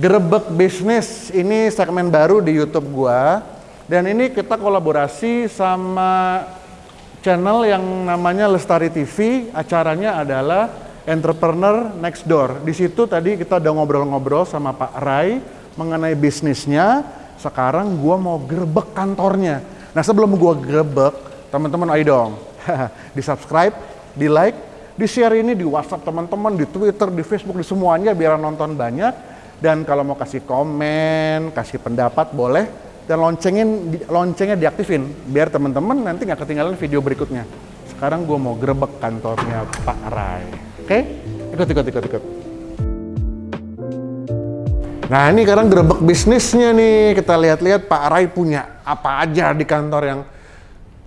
Gerebek Bisnis ini segmen baru di YouTube gua dan ini kita kolaborasi sama channel yang namanya Lestari TV. Acaranya adalah Entrepreneur Next Door. Di situ tadi kita udah ngobrol-ngobrol sama Pak Rai mengenai bisnisnya. Sekarang gua mau gerebek kantornya. Nah, sebelum gua gerebek, teman-teman ayo dong. di subscribe, di like, di share ini di WhatsApp teman-teman, di Twitter, di Facebook, di semuanya biar nonton banyak dan kalau mau kasih komen, kasih pendapat boleh. Dan loncengin, loncengnya diaktifin biar teman-teman nanti nggak ketinggalan video berikutnya. Sekarang gue mau grebek kantornya Pak Rai. Oke? Ikut, ikut, ikut, ikut. Nah ini sekarang grebek bisnisnya nih. Kita lihat-lihat Pak Rai punya apa aja di kantor yang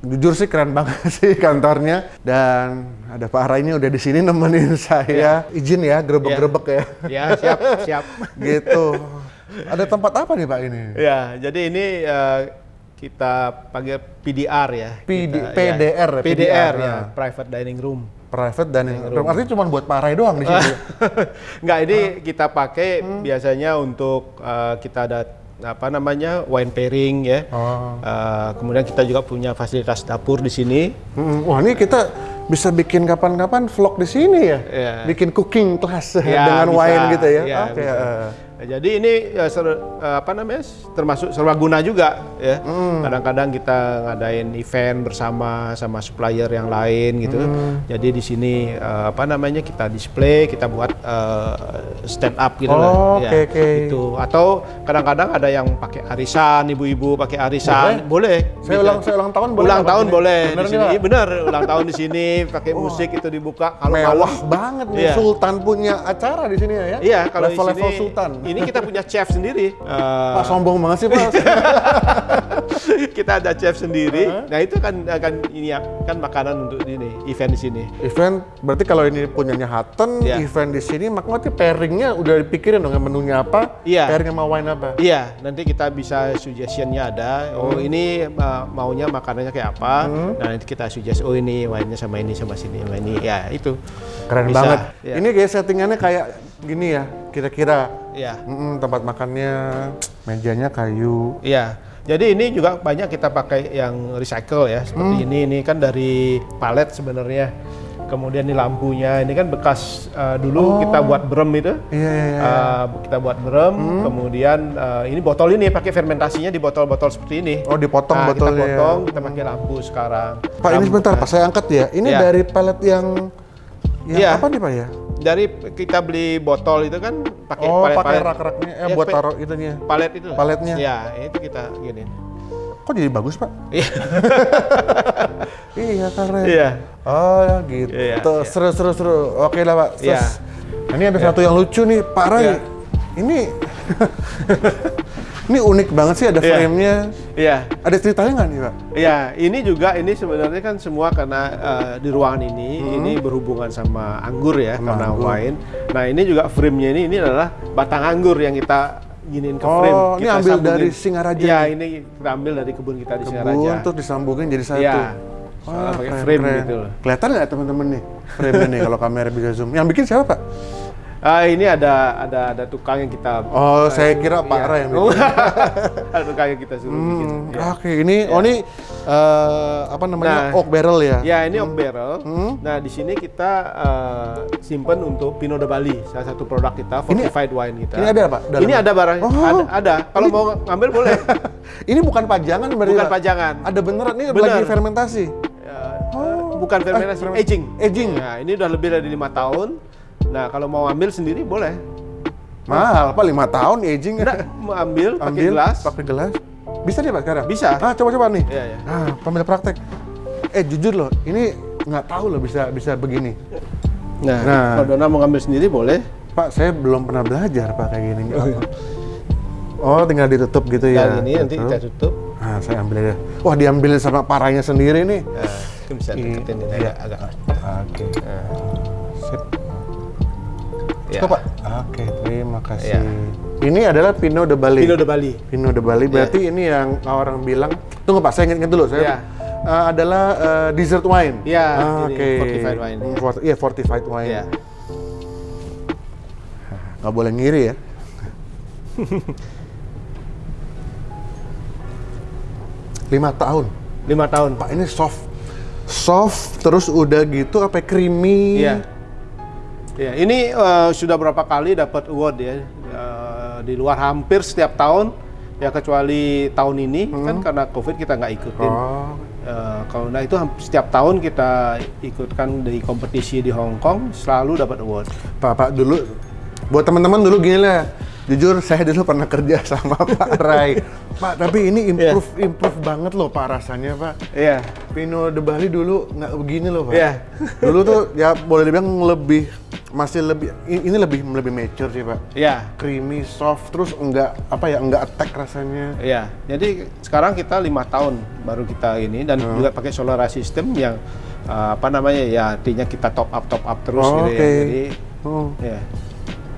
jujur sih keren banget sih kantornya dan ada Pak Ara ini udah di sini nemenin saya. Ya. Izin ya grebek-grebek ya. Ya, siap, siap. gitu. Ada tempat apa nih Pak ini? Ya, jadi ini uh, kita panggil PDR ya. PD, kita, PDR, ya. PDR ya, private dining room. Private dining room. Artinya cuma buat Pak Rai doang di sini. Enggak, ini ah. kita pakai hmm. biasanya untuk uh, kita ada apa namanya wine pairing ya. Oh. Uh, kemudian kita juga punya fasilitas dapur di sini. Hmm, wah ini kita bisa bikin kapan-kapan vlog di sini ya. Yeah. Bikin cooking class yeah, dengan bisa, wine gitu ya. Yeah, okay. Nah, jadi ini ya, ser, apa namanya termasuk serbaguna juga ya. Hmm. Kadang-kadang kita ngadain event bersama sama supplier yang lain gitu. Mm. Jadi di sini uh, apa namanya kita display, kita buat uh, stand up gitu oh, lah. Okay, ya, okay. Itu atau kadang-kadang ada yang pakai arisan, ibu-ibu pakai arisan, boleh. boleh. Saya ulang saya ulang tahun boleh. Ulang tahun ini? boleh bener di sini. Iya, benar, ulang tahun di sini pakai oh. musik itu dibuka. Kalau mewah malam, banget nih yeah. Sultan punya acara di sini ya. Iya, kalau level, di sini level Sultan ini kita punya chef sendiri. Uh, Pak sombong banget sih Pak. kita ada chef sendiri. Uh -huh. Nah itu kan akan ini ya kan makanan untuk ini event di sini. Event berarti kalau ini punyanya Hutton, yeah. event di sini maka nanti pairingnya udah dipikirin dong menunya apa, yeah. pairing sama wine apa. Iya, nanti kita bisa suggestionnya ada. Oh hmm. ini uh, maunya makanannya kayak apa. Hmm. Nah nanti kita suggest oh ini wine-nya sama ini sama sini sama ini. Ya itu. Keren bisa. banget. Ya. Ini kayak settingannya kayak gini ya, kira-kira. Iya. Mm -mm, tempat makannya, mejanya kayu. Iya. Jadi ini juga banyak kita pakai yang recycle ya, seperti hmm. ini. Ini kan dari palet sebenarnya. Kemudian ini lampunya, ini kan bekas uh, dulu oh. kita buat brem itu. Iya, iya, iya. Uh, kita buat brem, hmm. kemudian uh, ini botol ini pakai fermentasinya di botol-botol seperti ini. Oh, dipotong nah, botolnya. Kita potong, kita pakai lampu sekarang. Pak, lampu, ini sebentar, Pak, saya angkat ya. Ini ya. dari palet yang yang ya. apa nih, Pak ya? Dari kita beli botol itu kan pakai oh, palet, pakai rak-raknya eh, ya, buat taruh itunya. Palet itu. Paletnya. Ya, itu kita gini. Kok jadi bagus, Pak? Iya. iya, keren. Iya. Oh, gitu. Iya, iya. Seru, seru, seru. Oke lah, Pak. Iya. Nah, ini ada iya. satu yang lucu nih, Pak Rai. Iya. Ini Ini unik banget sih ada yeah. frame-nya. Iya. Yeah. Ada ceritanya nggak nih, Pak? Iya, yeah. ini juga ini sebenarnya kan semua karena uh, di ruangan ini hmm. ini berhubungan sama anggur ya, sama karena anggur. wine. Nah, ini juga frame-nya ini ini adalah batang anggur yang kita giniin ke frame. Oh, kita ini ambil sambungin. dari Singaraja. Iya, ini kita ambil dari kebun kita di kebun, Singaraja. Kebun terus disambungin jadi satu. Iya. Wah, pakai frame keren. gitu loh. Kelihatan nggak teman-teman nih frame ini kalau kamera bisa zoom? Yang bikin siapa, Pak? Ah ini ada ada ada tukang yang kita Oh, uh, saya kira Pak iya. Ra yang bikin. ada tukang yang kita suruh hmm, bikin. Ya. Oke, okay, ini ya. oh ini uh, apa namanya? Nah, oak barrel ya. Ya, ini hmm. oak barrel. Hmm. Nah, di sini kita uh, simpen untuk Pinot de Bali, salah satu produk kita, fortified ini, wine kita. Ini ada apa? Dalam ini ada barang. Oh. Ada, ada. Kalau mau ngambil boleh. ini bukan pajangan berarti. Bukan pajangan. Ada beneran ini Bener. lagi fermentasi. Ya, oh. Bukan fermentasi, eh, aging. Aging. Nah, ini udah lebih dari lima tahun. Nah, kalau mau ambil sendiri boleh. Mahal, apa lima tahun aging ya? mau ambil, pakai gelas. Pakai gelas. Bisa dia pak sekarang? Bisa. Ah, coba-coba nih. Iya, iya. Ah, pamil praktek. Eh, jujur loh, ini nggak tahu loh bisa bisa begini. Nah, nah, kalau Dona mau ngambil sendiri boleh. Pak, saya belum pernah belajar pak kayak gini. Oh, oh tinggal ditutup gitu ya? ini nanti kita tutup. Nah, saya ambil aja. Wah, diambil sama parahnya sendiri nih. Nah, itu bisa deketin ini iya. agak. Oke. Okay. Nah. Cukup ya. Pak? Oke, terima kasih. Ya. Ini adalah Pinot de Bali. Pinot de Bali. Pinot de Bali. Berarti ya. ini yang orang bilang. Tunggu Pak, saya ingat dulu. Saya ya. uh, adalah uh, dessert wine. Iya. Ah, Oke. Okay. Fortified wine. Iya, Fort, yeah, fortified wine. Iya. Nggak boleh ngiri ya. Lima tahun. Lima tahun. Pak ini soft, soft terus udah gitu apa creamy. Iya. Ya, ini eh, sudah berapa kali dapat award ya Eh, di luar hampir setiap tahun ya kecuali tahun ini kan karena covid kita nggak ikutin. Oh, Eh, kalau nah itu setiap tahun kita ikutkan di kompetisi di Hong Kong selalu dapat award. Pak, Pak dulu buat teman-teman dulu gini lah. Jujur saya dulu pernah kerja sama Pak Rai. Pak, tapi ini improve improve banget loh Pak rasanya, Pak. Iya. Pino de Bali dulu nggak begini loh, Pak. Iya. Dulu tuh ya boleh dibilang lebih masih lebih ini lebih lebih mature sih, Pak. Iya. Creamy, soft, terus enggak apa ya, enggak attack rasanya. Iya, jadi sekarang kita lima tahun baru kita ini dan Hmm. juga pakai solar system yang uh, apa namanya ya artinya kita top up top up terus Oh, gitu oke. ya. Jadi Oh. ya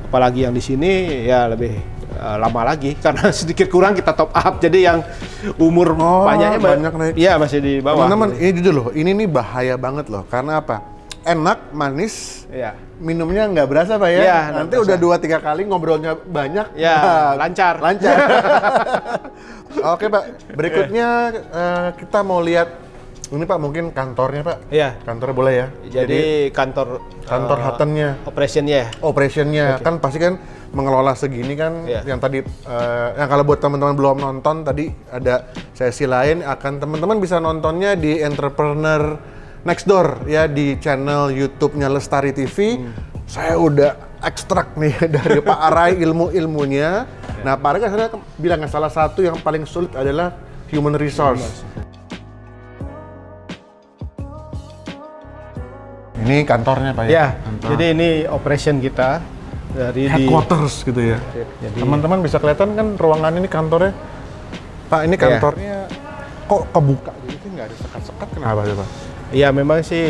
apalagi yang di sini ya lebih uh, lama lagi karena sedikit kurang kita top up. Jadi yang umur Oh, banyaknya ba- banyak naik. Iya masih di bawah. Teman-teman, ini jujur loh, ini nih bahaya banget loh. Karena apa? Enak, manis, Iya. minumnya nggak berasa pak ya? Nggak Nanti berasa. udah dua tiga kali ngobrolnya banyak. Ya, Nah, lancar. Lancar. Oke pak, berikutnya eh, kita mau lihat ini pak mungkin kantornya pak. Iya. Kantornya boleh ya? Jadi, kantor kantor uh, Hutton-nya. operationnya. operationnya kan pasti kan mengelola segini kan Iya. yang tadi eh, yang kalau buat teman-teman belum nonton tadi ada sesi lain akan teman-teman bisa nontonnya di Entrepreneur Next Door ya di channel YouTube-nya Lestari TV. Saya udah ekstrak nih dari Pak Arai ilmu-ilmunya. Nah, Pak Arai kan saya bilang salah satu yang paling sulit adalah human resource. Ini kantornya Pak ya? Ya, Kantor. jadi ini operation kita dari di headquarters gitu ya. Jadi- Teman-teman bisa kelihatan kan ruangan ini kantornya. Pak, ini kantornya kok kebuka gitu nggak ada sekat-sekat kenapa sih, Pak? Iya memang sih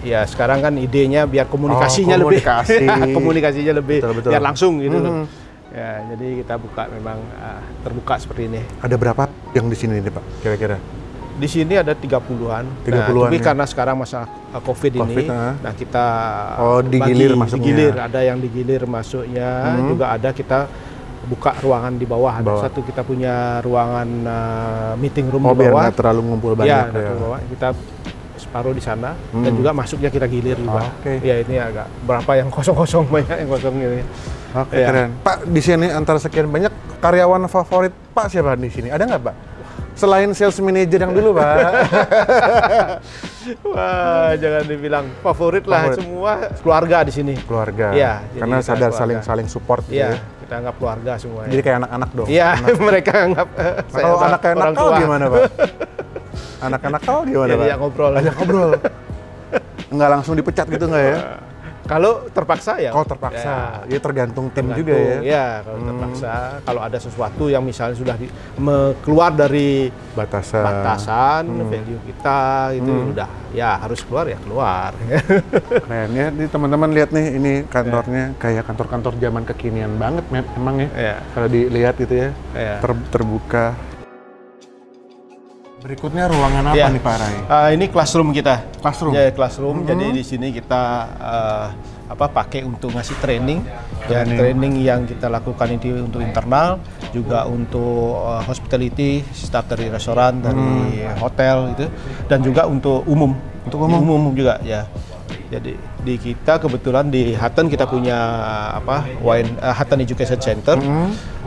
ya sekarang kan idenya biar komunikasinya Oh, lebih komunikasi. komunikasinya lebih Betul, betul. biar langsung gitu loh. Mhm. Ya, jadi kita buka memang ah, terbuka seperti ini. Ada berapa yang di sini nih, Pak? Kira-kira? Di sini ada 30-an. 30-an nah, tapi ya. karena sekarang masa Covid, Covid, ini, ah. nah kita Oh, digilir bagi, masuknya. digilir, ada yang digilir masuknya, juga ada kita buka ruangan di bawah. Ada Bawah. satu kita punya ruangan ah, meeting room Oh, di bawah. terlalu ngumpul Ya, banyak nah, ya. di bawah. kita separuh di sana dan juga masuknya kita gilir juga. Oh, oke. Ya ini agak berapa yang kosong-kosong banyak yang kosong ini. Oke, Iya. keren. Pak, di sini antara sekian banyak karyawan favorit Pak siapa di sini? Ada nggak, Pak? Selain sales manager yang dulu, Pak. Wah, jangan dibilang favorit lah, Favorit. semua keluarga di sini. keluarga. Iya, Karena sadar keluarga. saling saling support gitu Iya, ya. kita anggap keluarga semuanya. Jadi kayak anak-anak dong. Iya, mereka anggap eh, Nah, saya kalau anak kayak orang nakal tua. gimana, Pak? Anak-anak nakal gimana, Ya, Pak? ngobrol. Ajak ngobrol. Nggak langsung dipecat gitu nggak ya? Kalau terpaksa ya. Kalau terpaksa, ya, tergantung tim tergantung, juga ya. Hmm. Iya, kalau terpaksa. Kalau ada sesuatu yang misalnya sudah di, me- keluar dari Batasan. batasan Hmm. value kita itu udah ya harus keluar ya keluar. Keren ya, ini teman-teman lihat nih, ini kantornya kayak kantor-kantor zaman kekinian banget, Mem- emang ya. Iya. Kalau dilihat gitu ya, Iya. ter- terbuka. Berikutnya ruangan apa Iya. nih Pak Rai? Ah, ini classroom kita. Classroom? Ya, classroom. Jadi di sini kita eh, apa pakai untuk ngasih training. Ya, Training. training yang kita lakukan ini untuk internal, juga untuk eh, hospitality, staff dari restoran, dari hotel itu, dan juga untuk umum. Untuk umum? Umum juga ya. Jadi di kita kebetulan di Hutton kita punya apa wine eh, Hutton Education Center,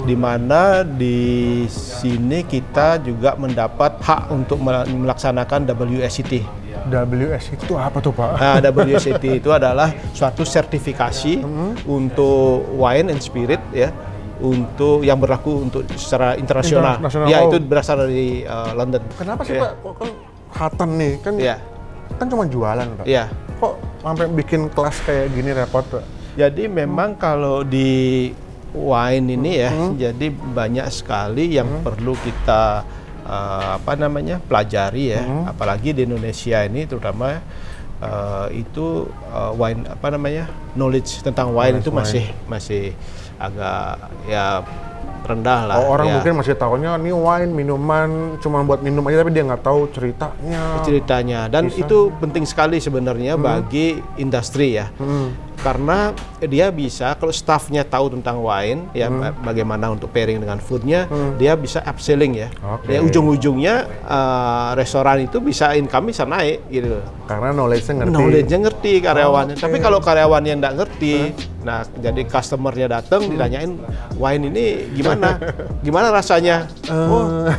di mana di sini kita juga mendapat hak untuk mel- melaksanakan WSET. WS itu apa tuh Pak? Nah, WSET itu adalah suatu sertifikasi untuk wine and spirit ya untuk yang berlaku untuk secara internasional. Internasional, Ya, oh. itu berasal dari uh, London. Kenapa sih Ya. Pak? Kok kan Hutton nih, kan Iya. kan cuma jualan Pak. Iya. Kok sampai bikin kelas kayak gini repot Pak? Jadi memang kalau di wine ini ya, Hmm. jadi banyak sekali yang perlu kita uh, apa namanya pelajari ya, Hmm. apalagi di Indonesia ini terutama uh, itu uh, wine apa namanya knowledge tentang wine Knowledge itu masih masih agak ya rendah lah. Oh, orang ya. mungkin masih tahunya nih wine minuman cuma buat minum aja tapi dia nggak tahu ceritanya. ceritanya dan Bisa. itu penting sekali sebenarnya bagi industri ya. Karena dia bisa kalau staffnya tahu tentang wine ya Hmm. ba- bagaimana untuk pairing dengan foodnya dia bisa upselling ya Oke. ya ujung-ujungnya eh, restoran itu bisa income bisa naik gitu Karena knowledge-nya ngerti. knowledge-nya ngerti karyawannya Oke. tapi kalau karyawannya nggak ngerti nah jadi customernya datang Hmm. ditanyain wine ini gimana gimana rasanya oh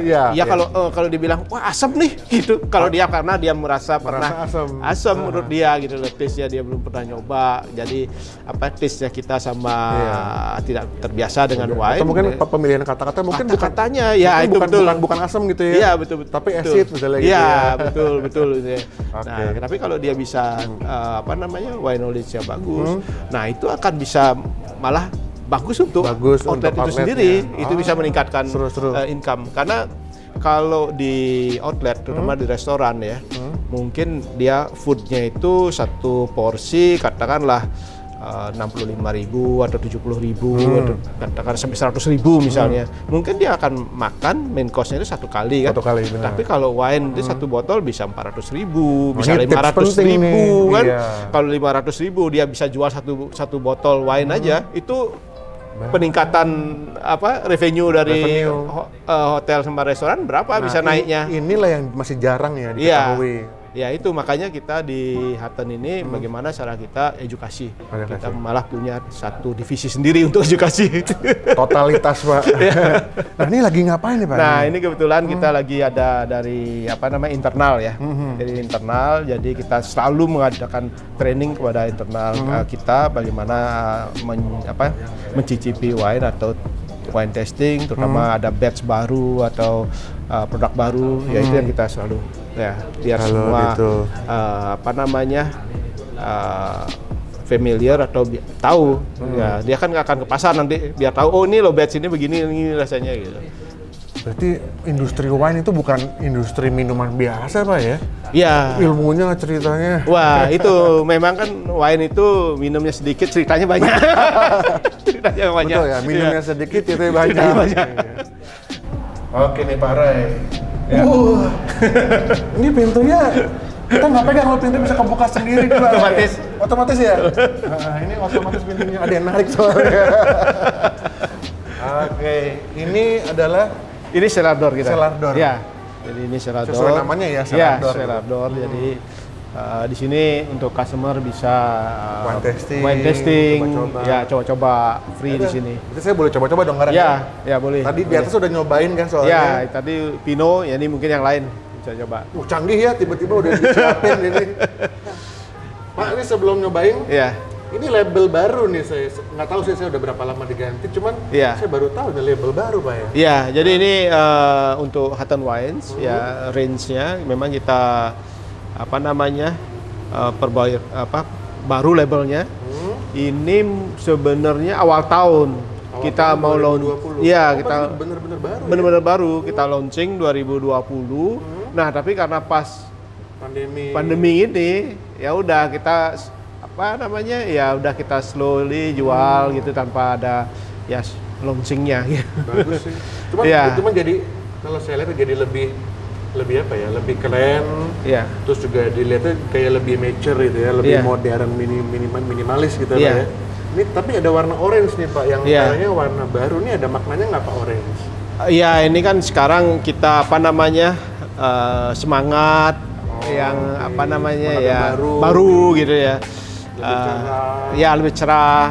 Iya. Ya kalau eh, kalau dibilang wah asam nih gitu. Kalau dia karena dia merasa pernah asam. asam menurut dia gitu loh taste-nya dia belum pernah nyoba. Jadi apa taste-nya kita sama tidak terbiasa dengan wine. Atau mungkin pemilihan kata-kata mungkin bukan kata-katanya ya mungkin itu bukan, betul. bukan bukan asam gitu ya. Iya betul betul. Tapi betul. acid misalnya gitu Iya ya. betul betul gitu ya. Nah, tapi kalau dia bisa eh, apa namanya wine knowledge-nya bagus, Hmm. nah itu akan bisa malah bagus untuk Bagus outlet untuk itu sendiri. outletnya. Itu bisa Ah, meningkatkan seru-seru. eh, income karena kalau di outlet terutama Hmm. di restoran ya mungkin dia foodnya itu satu porsi katakanlah eh, enam puluh lima ribu atau tujuh puluh ribu Hmm. atau katakan sampai seratus ribu misalnya mungkin dia akan makan main course-nya itu satu kali kan Satu kali, benar. tapi kalau wine itu satu botol bisa empat ratus ribu bisa ini tips lima ratus ribu nih. kan Iya. kalau lima ratus ribu dia bisa jual satu satu botol wine Hmm. aja itu peningkatan apa revenue dari Revenue. ho- eh, hotel sama restoran berapa bisa Nah, naiknya? i- Inilah yang masih jarang ya Iya. Ya itu makanya kita di Hutton ini bagaimana cara kita edukasi. Hmm. Edukasi. Kita malah punya satu divisi sendiri untuk edukasi. Totalitas pak. nah ini lagi ngapain nih pak? Nah ini kebetulan kita lagi ada dari apa namanya internal ya, dari internal. Jadi kita selalu mengadakan training kepada internal uh, kita bagaimana uh, men- apa, mencicipi wine atau wine testing, terutama ada batch baru atau uh, produk baru, ya itu yang kita selalu ya biar Kalau semua gitu. uh, apa namanya uh, familiar atau tahu ya dia kan nggak akan ke pasar nanti biar tahu oh ini lo batch ini begini ini rasanya gitu. Berarti industri wine itu bukan industri minuman biasa pak ya? Iya. Ilmunya ceritanya. Wah, itu memang kan wine itu minumnya sedikit, ceritanya banyak. ceritanya banyak. Betul ya, minumnya Iya. sedikit itu banyak. Ceritanya banyak. Oke nih Pak Ray. Uh, ini pintunya kita nggak pegang kalau pintu bisa kebuka sendiri Pak. Otomatis. Otomatis ya. Nah, ini otomatis pintunya ada yang narik soalnya. Oke, ini adalah Ini cellar door kita. Cellar door. Ya. Jadi ini cellar door. Sesuai namanya ya, cellar Iya, door. Hmm. cellar door. Jadi uh, di sini untuk customer bisa uh, Wine testing, wine testing, coba-coba. ya coba-coba free di sini. Berarti saya boleh coba-coba dong sekarang Ya, ya boleh. Tadi di boleh. atas udah nyobain kan soalnya. Ya, tadi Pino, ya ini mungkin yang lain bisa coba. Uh, canggih ya, tiba-tiba udah disiapin ini. Pak, ini sebelum nyobain, Iya. Ini label baru nih saya nggak tahu sih saya udah berapa lama diganti, cuman Iya. saya baru tahu ada label baru pak ya. Iya, jadi ini eh, untuk Hutton Wines ya range-nya memang kita apa namanya eh, perbaik apa baru labelnya. Hmm. Ini sebenarnya awal tahun Awal kita tahun mau 2020. launch. Iya, Oh, kita bener-bener baru. ya? benar-benar baru kita launching 2020. Nah, tapi karena pas Pandemi. pandemi ini ya udah kita apa namanya ya udah kita slowly jual Hmm. gitu tanpa ada ya launchingnya gitu. Bagus sih. Cuman itu mah jadi kalau saya lihat jadi lebih lebih apa ya? Lebih keren. Iya. Terus juga dilihatnya kayak lebih mature gitu ya, lebih Iya. modern, mini, minimal, minimalis gitu. Pak ya. Ini tapi ada warna orange nih Pak, yang Iya. kayaknya warna baru nih ada maknanya nggak Pak orange? Iya, ini kan sekarang kita apa namanya eh, semangat yang oke. apa namanya ya yang baru. gitu ya. Lebih cerah. Ya lebih cerah.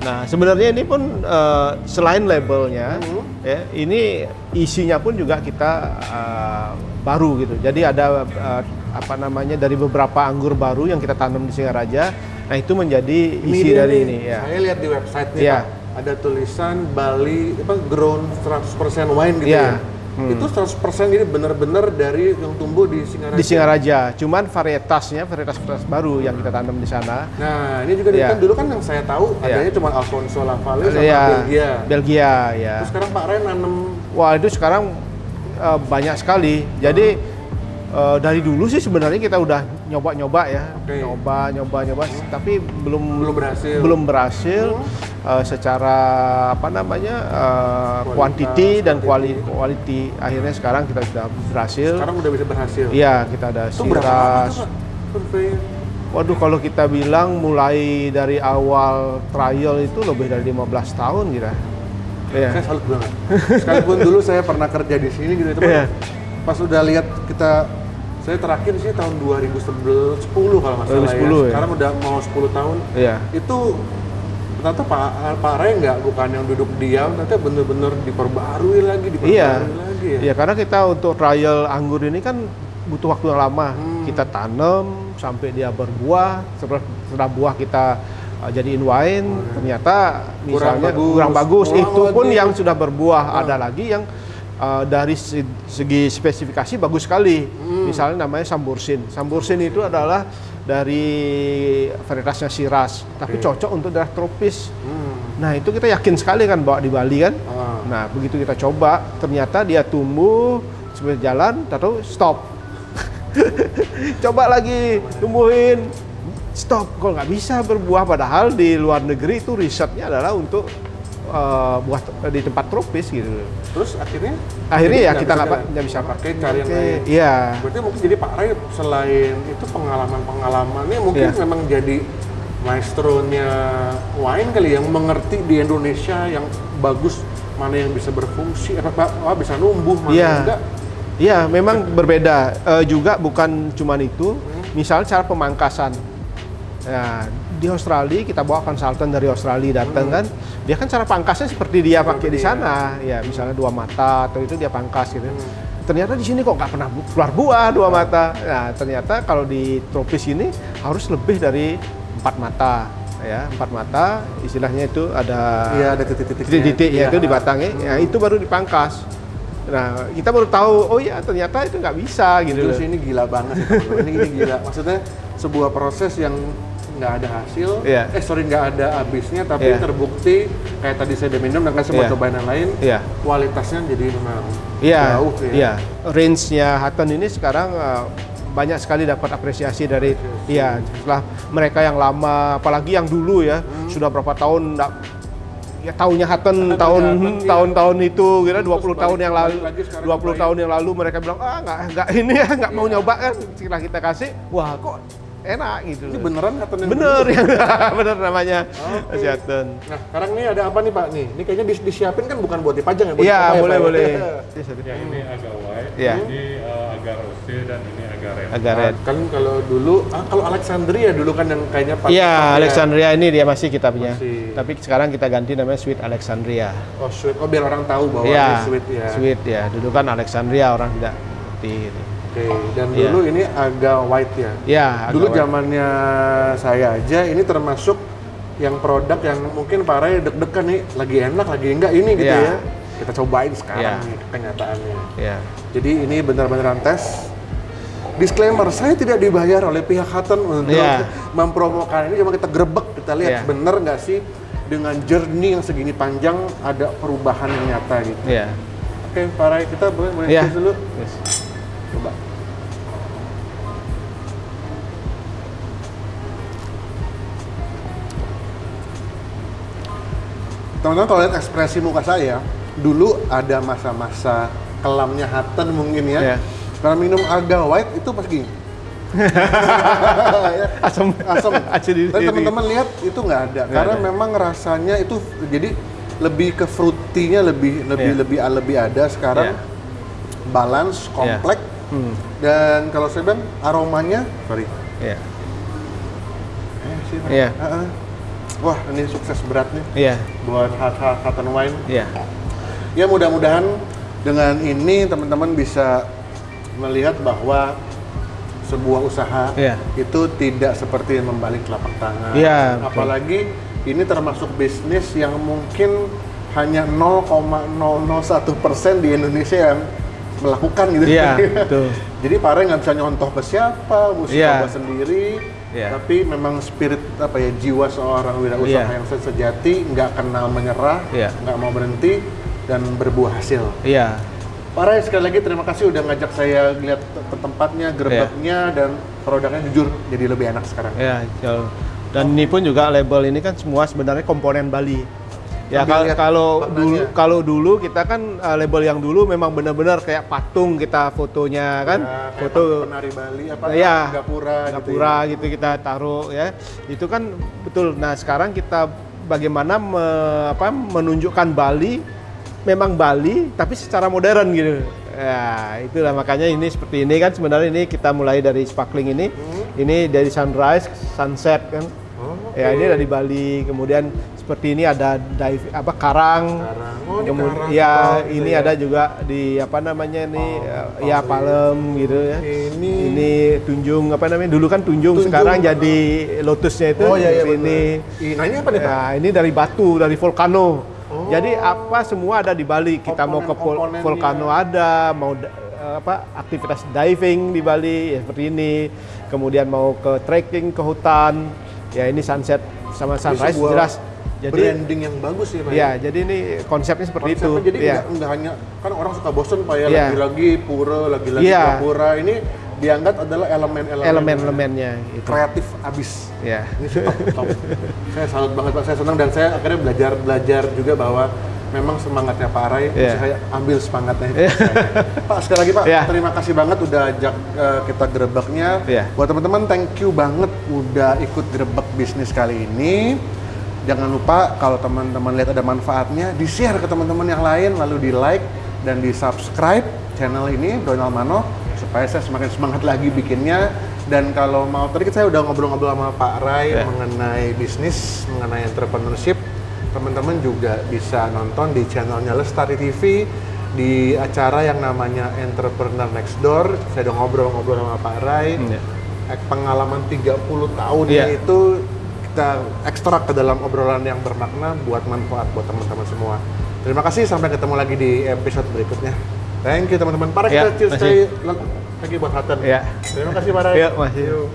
Nah sebenarnya ini pun eh, selain labelnya, Hmm. ya ini isinya pun juga kita eh, baru gitu. Jadi ada eh, apa namanya dari beberapa anggur baru yang kita tanam di Singaraja. Nah itu menjadi isi dari nih, ini ya. Saya lihat di website nih. Pak, ada tulisan Bali apa grown 100% wine gitu Iya. ya. Itu 100% ini benar-benar dari yang tumbuh di Singaraja. Di Singaraja, cuman varietasnya varietas-varietas baru yang kita tanam di sana. Nah, ini juga Iya. kan dulu kan yang saya tahu Iya. adanya cuma Alfonso Lavalle sama Iya, Belgia. Belgia ya. Terus sekarang Pak Ren nanam Wah itu sekarang eh, banyak sekali. Jadi eh, dari dulu sih sebenarnya kita udah nyoba-nyoba ya, Oke. nyoba, nyoba, nyoba, tapi belum Belum berhasil. belum berhasil eh, secara apa namanya eh, Kualitas, quantity dan quality. quality. Akhirnya sekarang kita sudah berhasil. sekarang udah bisa berhasil. Iya kita ada Itu siras. Waduh kalau kita bilang mulai dari awal trial itu lebih dari 15 tahun kira. Iya. Saya salut banget. Sekalipun dulu saya pernah kerja di sini gitu, teman. Iya. Pas udah lihat kita saya terakhir sih tahun 2011 10 kalau nggak salah 2010 ya. ya. Sekarang udah mau 10 tahun. Iya. Itu ternyata Pak Pak Ray nggak bukan yang duduk diam, ternyata bener-bener diperbarui lagi, diperbarui Iya. lagi ya. Iya karena kita untuk trial anggur ini kan butuh waktu yang lama. Hmm. Kita tanam sampai dia berbuah. Setelah, setelah buah kita uh, jadiin wine, ternyata Kurang misalnya bagus. kurang bagus. Kurang Itu pun yang sudah berbuah. Ah. Ada lagi yang uh, dari se- segi spesifikasi bagus sekali. Hmm. Misalnya namanya sambursin. Sambursin itu adalah dari varietasnya Shiraz, tapi cocok untuk daerah tropis. Hmm. Nah itu kita yakin sekali kan bawa di Bali kan. Ah. Nah begitu kita coba, ternyata dia tumbuh sebenarnya jalan, tahu stop. coba lagi tumbuhin, stop. Kalau nggak bisa berbuah, padahal di luar negeri itu risetnya adalah untuk eh, buah te- di tempat tropis gitu. Terus akhirnya Akhirnya ya kita nggak bisa pakai cari yang lain. Iya. Berarti mungkin jadi Pak Ray selain itu pengalaman-pengalamannya mungkin Iya. memang jadi maestronya wine kali yang mengerti di Indonesia yang bagus mana yang bisa berfungsi apa oh, bisa numbuh mana yang enggak Iya, memang berbeda. Eh, juga bukan cuman itu. Misalnya cara pemangkasan. Nah, di Australia kita bawa konsultan dari Australia datang kan, dia kan cara pangkasnya seperti dia pakai di sana. Ya, misalnya dua mata atau itu dia pangkas gitu. Ternyata di sini kok nggak pernah bu- keluar buah dua mata. Nah, ternyata kalau di tropis ini harus lebih dari empat mata. Ya, empat mata istilahnya itu ada Iya, ada titik-titiknya. titik-titiknya Iya. itu di batangnya. Ya, itu baru dipangkas. Nah, kita baru tahu, oh ya ternyata itu nggak bisa gitu. Terus ini gila banget ini, ini gila maksudnya sebuah proses yang nggak ada hasil Iya. eh sorry nggak ada habisnya tapi Iya. terbukti kayak tadi saya minum dan kan semua Iya. cobain yang lain Iya. kualitasnya jadi memang Iya, jauh ya iya. Range-nya Hutton ini sekarang uh, banyak sekali dapat apresiasi dari iya setelah mereka yang lama, apalagi yang dulu ya Hmm. sudah berapa tahun nggak ya tahunya Hutton Hutton, tahun iya, iya. tahun-tahun itu kira Terus 20 tahun yang lalu 20 cobain. tahun yang lalu mereka bilang ah nggak nggak ini ya nggak mau nyoba kan setelah kita kasih wah kok enak gitu ini beneran kata bener ya bener namanya Hutton Nah, sekarang nih ada apa nih Pak nih? Ini kayaknya dis- disiapin kan bukan buat dipajang ya? buat iya dicoba ya, boleh ya? boleh Ya ini agak white, Iya. ini eh, agak rose dan ini agak red. agak Nah, red kan kalau dulu, ah, kalau Alexandria dulu kan yang kayaknya Pak. Iya, ya. Alexandria ini dia masih kita punya. Masih. Tapi sekarang kita ganti namanya Sweet Alexandria. Oh sweet, oh biar orang tahu bahwa Iya, ini sweet ya. Sweet ya. Dulu kan Alexandria orang tidak ngerti. gitu. Oke, dan Iya. dulu ini agak white ya. Ya, dulu agak- zamannya saya aja ini termasuk yang produk yang mungkin Pak Ray deg-degan nih, lagi enak, lagi enggak ini gitu Iya. ya. Kita cobain sekarang Iya. nih kenyataannya. Ya. Jadi ini benar-benar tes. Disclaimer, saya tidak dibayar oleh pihak Hutton untuk Iya. mempromokan ini, cuma kita grebek, kita lihat Iya. bener nggak sih dengan journey yang segini panjang ada perubahan yang nyata gitu. Ya. Oke, Pak Ray, kita boleh boleh Iya. tes dulu. Yes. Coba. Teman-teman kalau lihat ekspresi muka saya, dulu ada masa-masa kelamnya Hutton mungkin ya. Iya. Kalau minum agak white itu pas gini. Asam. asam. Tapi teman-teman lihat itu nggak ada, Nggak karena ada. memang rasanya itu jadi lebih ke fruity-nya lebih lebih Iya. lebih lebih ada sekarang Iya. balance, Iya. komplek Hmm. dan kalau saya bilang aromanya, sorry, Ya. eh, sih, Iya. Heeh. Wah ini sukses berat nih Iya. buat hot and wine. Iya. Ya mudah-mudahan dengan ini teman-teman bisa melihat bahwa sebuah usaha Iya. itu tidak seperti membalik telapak tangan. Iya, betul. Apalagi ini termasuk bisnis yang mungkin hanya 0,001 persen di Indonesia yang melakukan gitu. Iya, betul. Jadi Pare nggak bisa nyontoh ke siapa, mesti Iya. coba sendiri. Iya. Tapi memang spirit apa ya jiwa seorang wirausaha Iya. yang sejati nggak kenal menyerah, Iya. nggak mau berhenti dan berbuah hasil. Iya. Pak Ray, sekali lagi terima kasih udah ngajak saya lihat te- tempatnya, gerbeknya, dan produknya jujur jadi lebih enak sekarang. Ya, jauh. Dan ini pun juga label ini kan semua sebenarnya komponen Bali. Ya kalau kalau dulu kalau dulu kita kan uh, label yang dulu memang benar-benar kayak patung kita fotonya kan, Ya, kayak foto penari Bali apa ya gapura gitu gapura ya. gitu, kita taruh ya. Itu kan betul. Nah, sekarang kita bagaimana me- apa, menunjukkan Bali memang Bali tapi secara modern gitu. Ya, itulah makanya ini seperti ini kan sebenarnya ini kita mulai dari sparkling ini. Ini dari sunrise, sunset kan. Oh, Ya, ini dari Bali. Kemudian seperti ini ada dive apa karang. Karang. Oh, ini Kemud- karang. ya, Oh, ini ya. ada juga di apa namanya nih Palem, ya palem. palem gitu ya. Ini ini tunjung apa namanya? Dulu kan tunjung, Tunjung, sekarang ah. jadi lotusnya itu Oh iya iya ini. ini. Nah, ini apa nih, Pak? Ya, ini dari batu, dari volcano. Oh. Jadi apa semua ada di Bali. Kita mau ke vol- Komponen-komponennya. volcano ada, mau apa aktivitas diving di Bali ya seperti ini. Kemudian mau ke trekking ke hutan. Ya ini sunset sama sunrise sebuah jelas. Jadi branding yang bagus ya, Pak. ya, jadi ini konsepnya seperti Konsepnya itu. jadi ya. nggak nggak hanya kan orang suka bosen Pak ya Iya. lagi-lagi pura, lagi-lagi Iya. gapura. Ini dianggap adalah elemen-elemen Elemen-elemennya itu. kreatif abis. Ya. Top, top. saya salut banget Pak, saya senang dan saya akhirnya belajar belajar juga bahwa memang semangatnya Pak Arai, Iya. saya ambil semangatnya. Pak sekali lagi Pak, Iya. terima kasih banget udah ajak eh, kita gerebeknya. Iya. Buat teman-teman, thank you banget udah ikut gerebek bisnis kali ini. Jangan lupa kalau teman-teman lihat ada manfaatnya, di-share ke teman-teman yang lain, lalu di-like dan di-subscribe channel ini, Donald Mano, supaya saya semakin semangat lagi bikinnya. Dan kalau mau, tadi saya udah ngobrol-ngobrol sama Pak Rai Ya. mengenai bisnis, mengenai entrepreneurship. Teman-teman juga bisa nonton di channelnya Lestari TV, di acara yang namanya Entrepreneur Next Door. Saya udah ngobrol-ngobrol sama Pak Rai. Hmm, ya. Eh, Pengalaman 30 tahun Iya. itu kita ekstrak ke dalam obrolan yang bermakna buat manfaat buat teman-teman semua. Terima kasih, sampai ketemu lagi di episode berikutnya. Thank you teman-teman. Para Ya, kita cheers lagi buat Haten. Ya. Terima kasih Pak Rai. Ya, masih.